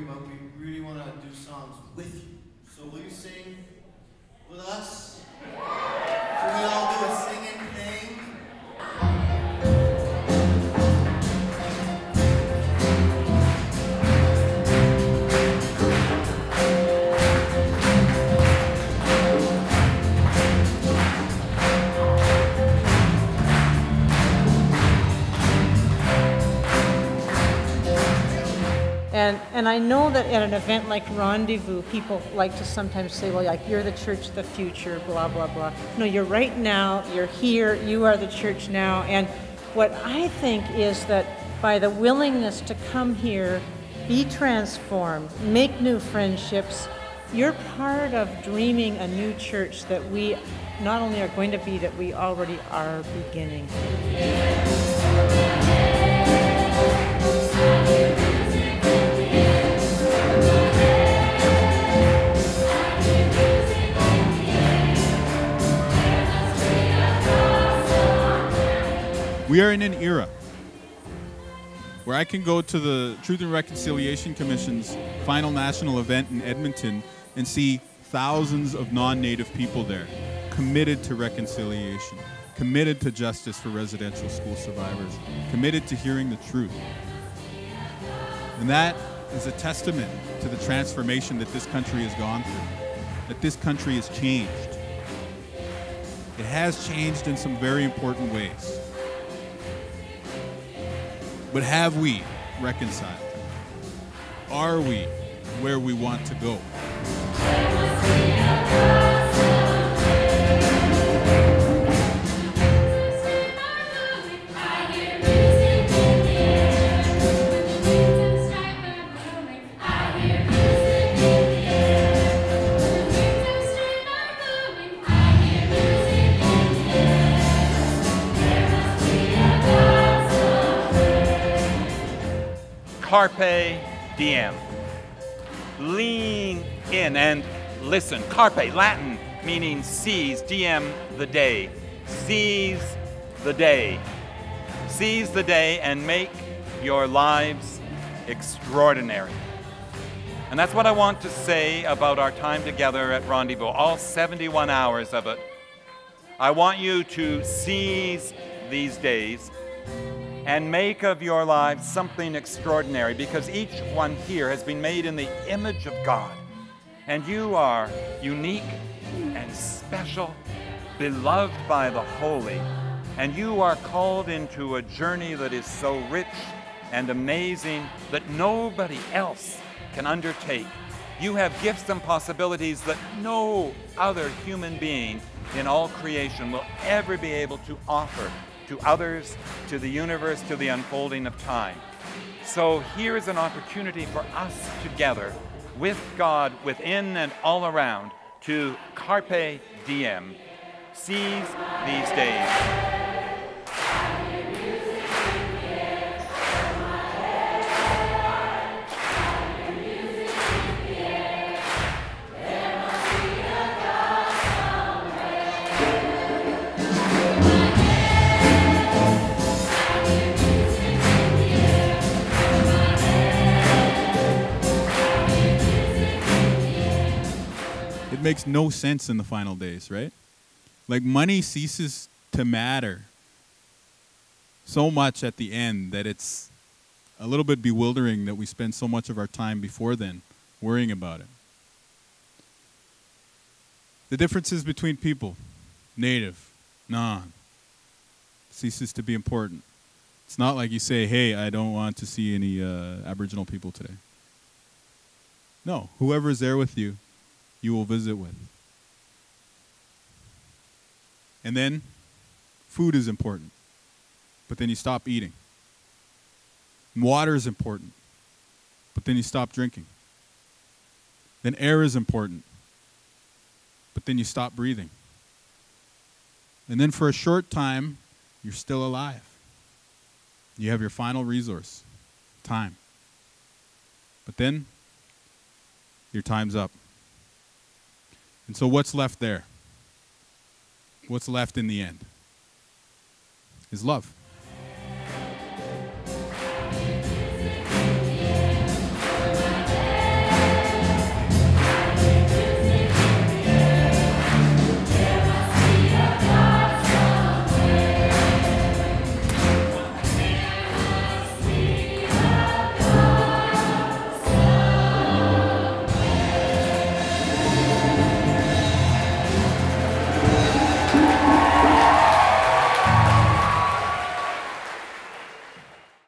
you, but we really want to do songs with you. So will you sing with us? And, I know that at an event like Rendezvous, people like to sometimes say, well, like, you're the church of the future, blah, blah, blah. No, you're right now, you're here, you are the church now. And what I think is that by the willingness to come here, be transformed, make new friendships, you're part of dreaming a new church that we not only are going to be, that we already are beginning. We are in an era where I can go to the Truth and Reconciliation Commission's final national event in Edmonton and see thousands of non native people there committed to reconciliation, committed to justice for residential school survivors, committed to hearing the truth. And that is a testament to the transformation that this country has gone through, that this country has changed. It has changed in some very important ways. But have we reconciled? Are we where we want to go? Carpe diem. Lean in and listen. Carpe, Latin, meaning seize, diem, the day. Seize the day. Seize the day and make your lives extraordinary. And that's what I want to say about our time together at Rendezvous, all 71 hours of it. I want you to seize these days and make of your lives something extraordinary because each one here has been made in the image of God. And you are unique and special, beloved by the holy. And you are called into a journey that is so rich and amazing that nobody else can undertake. You have gifts and possibilities that no other human being in all creation will ever be able to offer to others, to the universe, to the unfolding of time. So here is an opportunity for us together with God within and all around to carpe diem, seize these days. Makes no sense in the final days, right? Like money ceases to matter so much at the end that it's a little bit bewildering that we spend so much of our time before then worrying about it. The differences between people, native, non, ceases to be important. It's not like you say, hey, I don't want to see any uh, Aboriginal people today. No, whoever is there with you, you will visit with. And then food is important, but then you stop eating. And water is important, but then you stop drinking. Then air is important, but then you stop breathing. And then for a short time, you're still alive. You have your final resource, time. But then your time's up. And so, what's left there? What's left in the end? Is love.